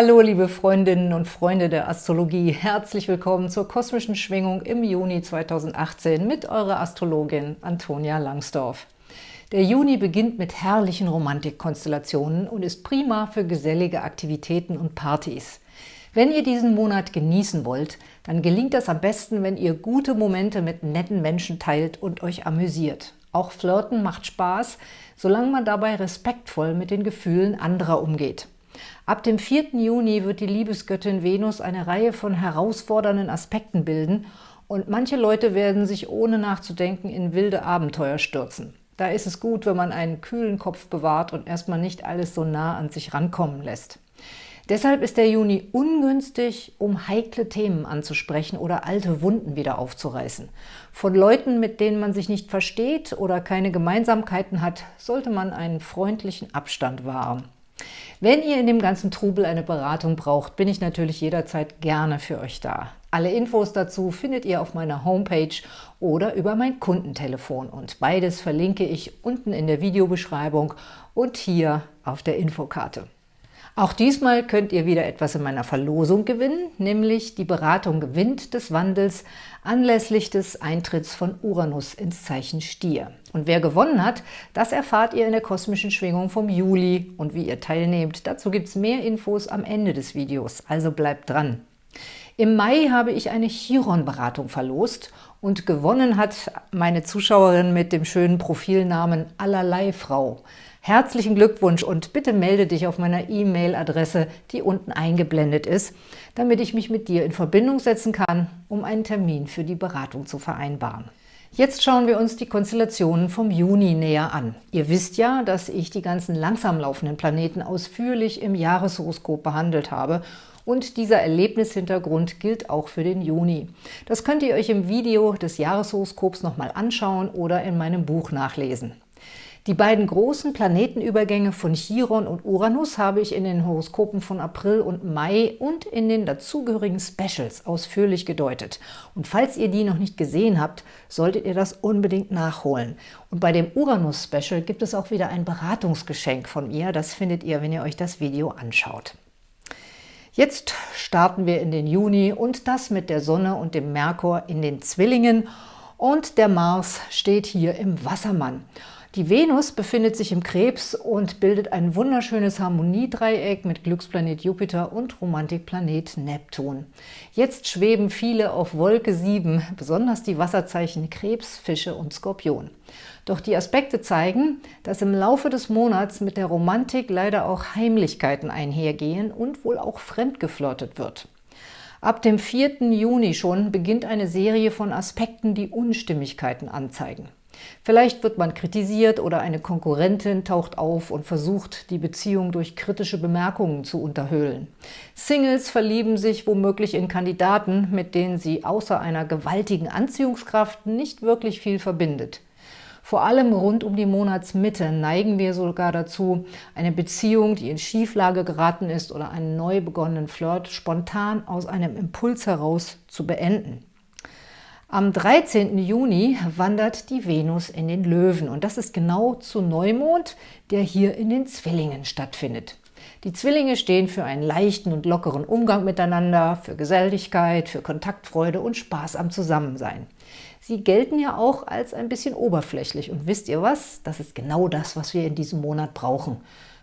Hallo liebe Freundinnen und Freunde der Astrologie, herzlich willkommen zur kosmischen Schwingung im Juni 2018 mit eurer Astrologin Antonia Langsdorf. Der Juni beginnt mit herrlichen Romantikkonstellationen und ist prima für gesellige Aktivitäten und Partys. Wenn ihr diesen Monat genießen wollt, dann gelingt das am besten, wenn ihr gute Momente mit netten Menschen teilt und euch amüsiert. Auch Flirten macht Spaß, solange man dabei respektvoll mit den Gefühlen anderer umgeht. Ab dem 4. Juni wird die Liebesgöttin Venus eine Reihe von herausfordernden Aspekten bilden und manche Leute werden sich ohne nachzudenken in wilde Abenteuer stürzen. Da ist es gut, wenn man einen kühlen Kopf bewahrt und erstmal nicht alles so nah an sich rankommen lässt. Deshalb ist der Juni ungünstig, um heikle Themen anzusprechen oder alte Wunden wieder aufzureißen. Von Leuten, mit denen man sich nicht versteht oder keine Gemeinsamkeiten hat, sollte man einen freundlichen Abstand wahren. Wenn ihr in dem ganzen Trubel eine Beratung braucht, bin ich natürlich jederzeit gerne für euch da. Alle Infos dazu findet ihr auf meiner Homepage oder über mein Kundentelefon und beides verlinke ich unten in der Videobeschreibung und hier auf der Infokarte. Auch diesmal könnt ihr wieder etwas in meiner Verlosung gewinnen, nämlich die Beratung Wind des Wandels anlässlich des Eintritts von Uranus ins Zeichen Stier. Und wer gewonnen hat, das erfahrt ihr in der kosmischen Schwingung vom Juli. Und wie ihr teilnehmt, dazu gibt es mehr Infos am Ende des Videos, also bleibt dran. Im Mai habe ich eine Chiron-Beratung verlost und gewonnen hat meine Zuschauerin mit dem schönen Profilnamen Allerlei Frau. Herzlichen Glückwunsch und bitte melde dich auf meiner E-Mail-Adresse, die unten eingeblendet ist, damit ich mich mit dir in Verbindung setzen kann, um einen Termin für die Beratung zu vereinbaren. Jetzt schauen wir uns die Konstellationen vom Juni näher an. Ihr wisst ja, dass ich die ganzen langsam laufenden Planeten ausführlich im Jahreshoroskop behandelt habe und dieser Erlebnishintergrund gilt auch für den Juni. Das könnt ihr euch im Video des Jahreshoroskops nochmal anschauen oder in meinem Buch nachlesen. Die beiden großen Planetenübergänge von Chiron und Uranus habe ich in den Horoskopen von April und Mai und in den dazugehörigen Specials ausführlich gedeutet. Und falls ihr die noch nicht gesehen habt, solltet ihr das unbedingt nachholen. Und bei dem Uranus-Special gibt es auch wieder ein Beratungsgeschenk von mir. Das findet ihr, wenn ihr euch das Video anschaut. Jetzt starten wir in den Juni und das mit der Sonne und dem Merkur in den Zwillingen und der Mars steht hier im Wassermann. Die Venus befindet sich im Krebs und bildet ein wunderschönes Harmoniedreieck mit Glücksplanet Jupiter und Romantikplanet Neptun. Jetzt schweben viele auf Wolke 7, besonders die Wasserzeichen Krebs, Fische und Skorpion. Doch die Aspekte zeigen, dass im Laufe des Monats mit der Romantik leider auch Heimlichkeiten einhergehen und wohl auch fremdgeflirtet wird. Ab dem 4. Juni schon beginnt eine Serie von Aspekten, die Unstimmigkeiten anzeigen. Vielleicht wird man kritisiert oder eine Konkurrentin taucht auf und versucht, die Beziehung durch kritische Bemerkungen zu unterhöhlen. Singles verlieben sich womöglich in Kandidaten, mit denen sie außer einer gewaltigen Anziehungskraft nicht wirklich viel verbindet. Vor allem rund um die Monatsmitte neigen wir sogar dazu, eine Beziehung, die in Schieflage geraten ist oder einen neu begonnenen Flirt spontan aus einem Impuls heraus zu beenden. Am 13. Juni wandert die Venus in den Löwen und das ist genau zu Neumond, der hier in den Zwillingen stattfindet. Die Zwillinge stehen für einen leichten und lockeren Umgang miteinander, für Geselligkeit, für Kontaktfreude und Spaß am Zusammensein. Sie gelten ja auch als ein bisschen oberflächlich und wisst ihr was? Das ist genau das, was wir in diesem Monat brauchen.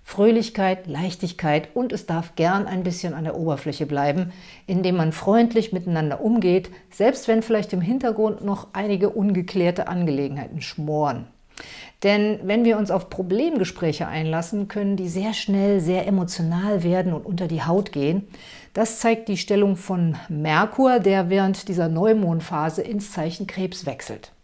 Fröhlichkeit, Leichtigkeit und es darf gern ein bisschen an der Oberfläche bleiben, indem man freundlich miteinander umgeht, selbst wenn vielleicht im Hintergrund noch einige ungeklärte Angelegenheiten schmoren. Denn wenn wir uns auf Problemgespräche einlassen, können die sehr schnell sehr emotional werden und unter die Haut gehen. Das zeigt die Stellung von Merkur, der während dieser Neumondphase ins Zeichen Krebs wechselt.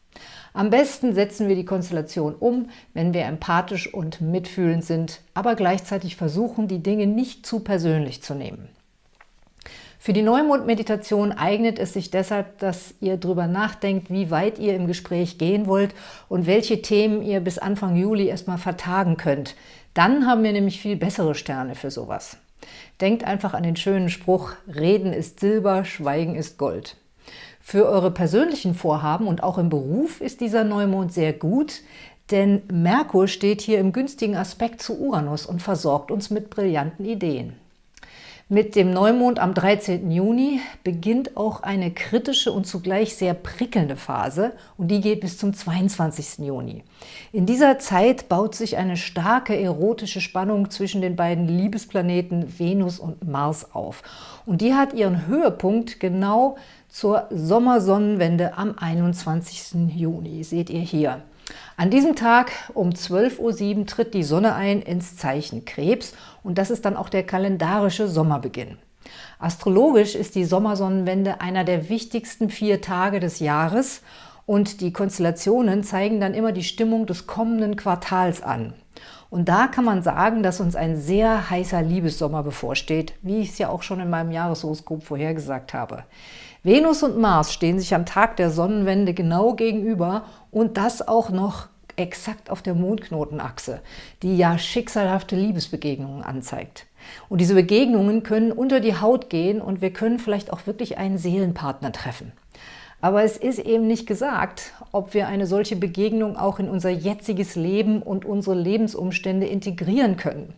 Am besten setzen wir die Konstellation um, wenn wir empathisch und mitfühlend sind, aber gleichzeitig versuchen, die Dinge nicht zu persönlich zu nehmen. Für die Neumond-Meditation eignet es sich deshalb, dass ihr darüber nachdenkt, wie weit ihr im Gespräch gehen wollt und welche Themen ihr bis Anfang Juli erstmal vertagen könnt. Dann haben wir nämlich viel bessere Sterne für sowas. Denkt einfach an den schönen Spruch, Reden ist Silber, Schweigen ist Gold. Für eure persönlichen Vorhaben und auch im Beruf ist dieser Neumond sehr gut, denn Merkur steht hier im günstigen Aspekt zu Uranus und versorgt uns mit brillanten Ideen. Mit dem Neumond am 13. Juni beginnt auch eine kritische und zugleich sehr prickelnde Phase und die geht bis zum 22. Juni. In dieser Zeit baut sich eine starke erotische Spannung zwischen den beiden Liebesplaneten Venus und Mars auf. Und die hat ihren Höhepunkt genau zur Sommersonnenwende am 21. Juni, seht ihr hier. An diesem Tag um 12.07 Uhr tritt die Sonne ein ins Zeichen Krebs und das ist dann auch der kalendarische Sommerbeginn. Astrologisch ist die Sommersonnenwende einer der wichtigsten vier Tage des Jahres und die Konstellationen zeigen dann immer die Stimmung des kommenden Quartals an. Und da kann man sagen, dass uns ein sehr heißer Liebessommer bevorsteht, wie ich es ja auch schon in meinem Jahreshoroskop vorhergesagt habe. Venus und Mars stehen sich am Tag der Sonnenwende genau gegenüber und das auch noch exakt auf der Mondknotenachse, die ja schicksalhafte Liebesbegegnungen anzeigt. Und diese Begegnungen können unter die Haut gehen und wir können vielleicht auch wirklich einen Seelenpartner treffen. Aber es ist eben nicht gesagt, ob wir eine solche Begegnung auch in unser jetziges Leben und unsere Lebensumstände integrieren können.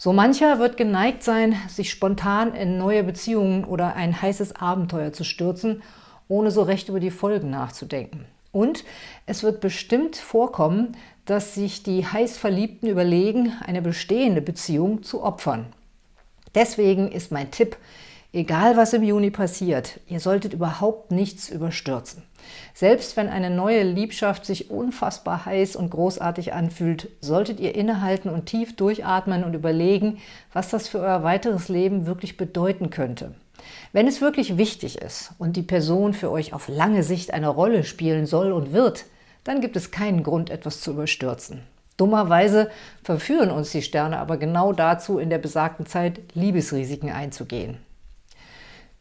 So mancher wird geneigt sein, sich spontan in neue Beziehungen oder ein heißes Abenteuer zu stürzen, ohne so recht über die Folgen nachzudenken. Und es wird bestimmt vorkommen, dass sich die Heißverliebten überlegen, eine bestehende Beziehung zu opfern. Deswegen ist mein Tipp, egal was im Juni passiert, ihr solltet überhaupt nichts überstürzen. Selbst wenn eine neue Liebschaft sich unfassbar heiß und großartig anfühlt, solltet ihr innehalten und tief durchatmen und überlegen, was das für euer weiteres Leben wirklich bedeuten könnte. Wenn es wirklich wichtig ist und die Person für euch auf lange Sicht eine Rolle spielen soll und wird, dann gibt es keinen Grund, etwas zu überstürzen. Dummerweise verführen uns die Sterne aber genau dazu, in der besagten Zeit Liebesrisiken einzugehen.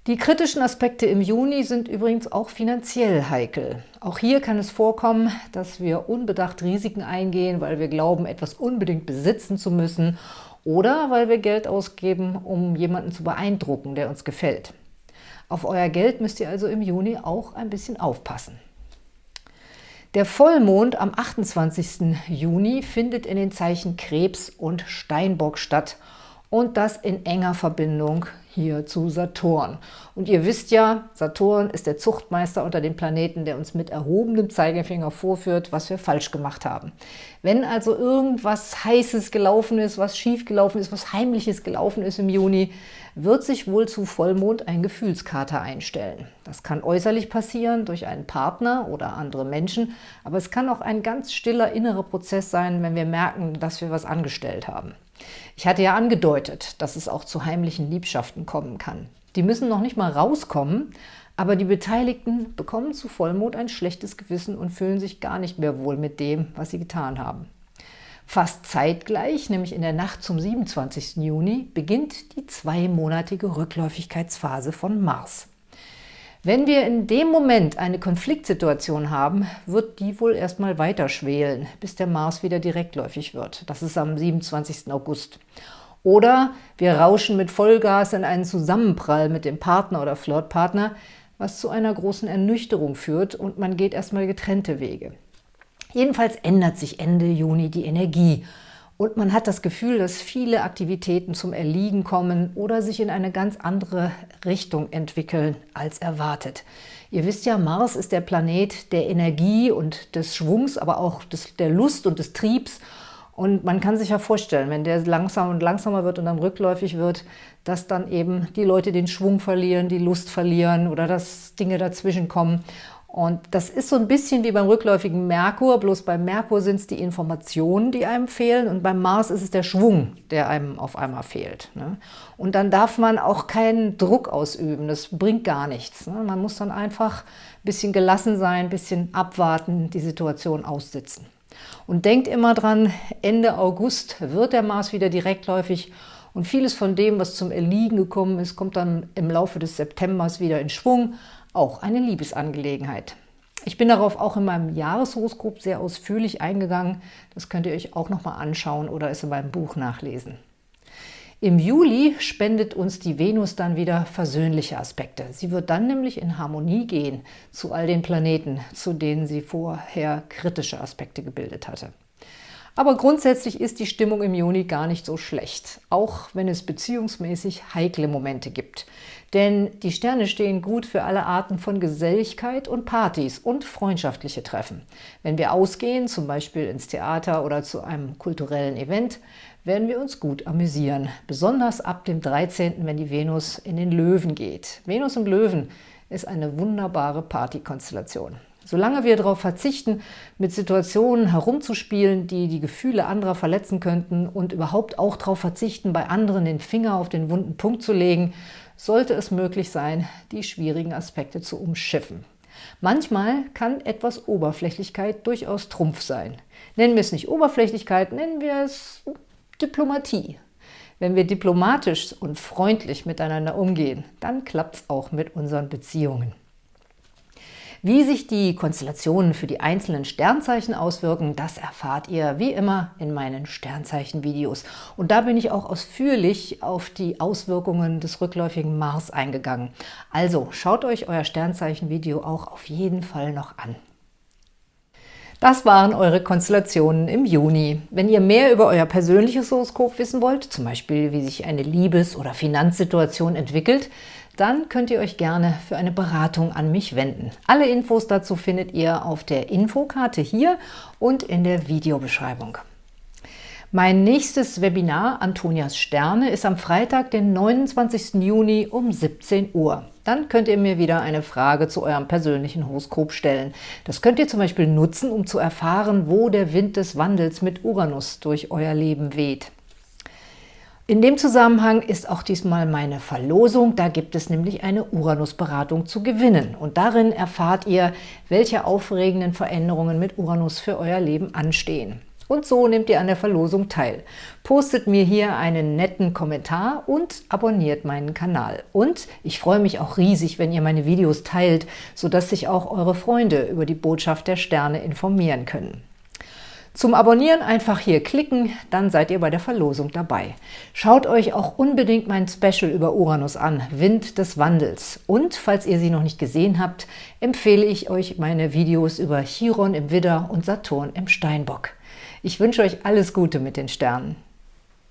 Die kritischen Aspekte im Juni sind übrigens auch finanziell heikel. Auch hier kann es vorkommen, dass wir unbedacht Risiken eingehen, weil wir glauben, etwas unbedingt besitzen zu müssen oder weil wir Geld ausgeben, um jemanden zu beeindrucken, der uns gefällt. Auf euer Geld müsst ihr also im Juni auch ein bisschen aufpassen. Der Vollmond am 28. Juni findet in den Zeichen Krebs und Steinbock statt und das in enger Verbindung hier zu Saturn. Und ihr wisst ja, Saturn ist der Zuchtmeister unter den Planeten, der uns mit erhobenem Zeigefinger vorführt, was wir falsch gemacht haben. Wenn also irgendwas Heißes gelaufen ist, was schief gelaufen ist, was Heimliches gelaufen ist im Juni, wird sich wohl zu Vollmond ein Gefühlskater einstellen. Das kann äußerlich passieren durch einen Partner oder andere Menschen, aber es kann auch ein ganz stiller innerer Prozess sein, wenn wir merken, dass wir was angestellt haben. Ich hatte ja angedeutet, dass es auch zu heimlichen Liebschaften kommen kann. Die müssen noch nicht mal rauskommen, aber die Beteiligten bekommen zu Vollmond ein schlechtes Gewissen und fühlen sich gar nicht mehr wohl mit dem, was sie getan haben. Fast zeitgleich, nämlich in der Nacht zum 27. Juni, beginnt die zweimonatige Rückläufigkeitsphase von Mars. Wenn wir in dem Moment eine Konfliktsituation haben, wird die wohl erstmal weiter schwelen, bis der Mars wieder direktläufig wird. Das ist am 27. August. Oder wir rauschen mit Vollgas in einen Zusammenprall mit dem Partner oder Flirtpartner, was zu einer großen Ernüchterung führt und man geht erstmal getrennte Wege. Jedenfalls ändert sich Ende Juni die Energie und man hat das Gefühl, dass viele Aktivitäten zum Erliegen kommen oder sich in eine ganz andere Richtung entwickeln als erwartet. Ihr wisst ja, Mars ist der Planet der Energie und des Schwungs, aber auch des, der Lust und des Triebs. Und man kann sich ja vorstellen, wenn der langsam und langsamer wird und dann rückläufig wird, dass dann eben die Leute den Schwung verlieren, die Lust verlieren oder dass Dinge dazwischen kommen. Und das ist so ein bisschen wie beim rückläufigen Merkur, bloß beim Merkur sind es die Informationen, die einem fehlen und beim Mars ist es der Schwung, der einem auf einmal fehlt. Ne? Und dann darf man auch keinen Druck ausüben, das bringt gar nichts. Ne? Man muss dann einfach ein bisschen gelassen sein, ein bisschen abwarten, die Situation aussitzen. Und denkt immer dran, Ende August wird der Mars wieder direktläufig und vieles von dem, was zum Erliegen gekommen ist, kommt dann im Laufe des Septembers wieder in Schwung, auch eine Liebesangelegenheit. Ich bin darauf auch in meinem Jahreshoroskop sehr ausführlich eingegangen. Das könnt ihr euch auch nochmal anschauen oder es in meinem Buch nachlesen. Im Juli spendet uns die Venus dann wieder versöhnliche Aspekte. Sie wird dann nämlich in Harmonie gehen zu all den Planeten, zu denen sie vorher kritische Aspekte gebildet hatte. Aber grundsätzlich ist die Stimmung im Juni gar nicht so schlecht, auch wenn es beziehungsmäßig heikle Momente gibt. Denn die Sterne stehen gut für alle Arten von Geselligkeit und Partys und freundschaftliche Treffen. Wenn wir ausgehen, zum Beispiel ins Theater oder zu einem kulturellen Event, werden wir uns gut amüsieren. Besonders ab dem 13., wenn die Venus in den Löwen geht. Venus im Löwen ist eine wunderbare Partykonstellation. Solange wir darauf verzichten, mit Situationen herumzuspielen, die die Gefühle anderer verletzen könnten und überhaupt auch darauf verzichten, bei anderen den Finger auf den wunden Punkt zu legen, sollte es möglich sein, die schwierigen Aspekte zu umschiffen. Manchmal kann etwas Oberflächlichkeit durchaus Trumpf sein. Nennen wir es nicht Oberflächlichkeit, nennen wir es Diplomatie. Wenn wir diplomatisch und freundlich miteinander umgehen, dann klappt es auch mit unseren Beziehungen. Wie sich die Konstellationen für die einzelnen Sternzeichen auswirken, das erfahrt ihr wie immer in meinen Sternzeichen-Videos. Und da bin ich auch ausführlich auf die Auswirkungen des rückläufigen Mars eingegangen. Also schaut euch euer Sternzeichen-Video auch auf jeden Fall noch an. Das waren eure Konstellationen im Juni. Wenn ihr mehr über euer persönliches Horoskop wissen wollt, zum Beispiel wie sich eine Liebes- oder Finanzsituation entwickelt, dann könnt ihr euch gerne für eine Beratung an mich wenden. Alle Infos dazu findet ihr auf der Infokarte hier und in der Videobeschreibung. Mein nächstes Webinar Antonias Sterne ist am Freitag, den 29. Juni um 17 Uhr. Dann könnt ihr mir wieder eine Frage zu eurem persönlichen Horoskop stellen. Das könnt ihr zum Beispiel nutzen, um zu erfahren, wo der Wind des Wandels mit Uranus durch euer Leben weht. In dem Zusammenhang ist auch diesmal meine Verlosung. Da gibt es nämlich eine Uranus-Beratung zu gewinnen. Und darin erfahrt ihr, welche aufregenden Veränderungen mit Uranus für euer Leben anstehen. Und so nehmt ihr an der Verlosung teil. Postet mir hier einen netten Kommentar und abonniert meinen Kanal. Und ich freue mich auch riesig, wenn ihr meine Videos teilt, sodass sich auch eure Freunde über die Botschaft der Sterne informieren können. Zum Abonnieren einfach hier klicken, dann seid ihr bei der Verlosung dabei. Schaut euch auch unbedingt mein Special über Uranus an, Wind des Wandels. Und falls ihr sie noch nicht gesehen habt, empfehle ich euch meine Videos über Chiron im Widder und Saturn im Steinbock. Ich wünsche euch alles Gute mit den Sternen.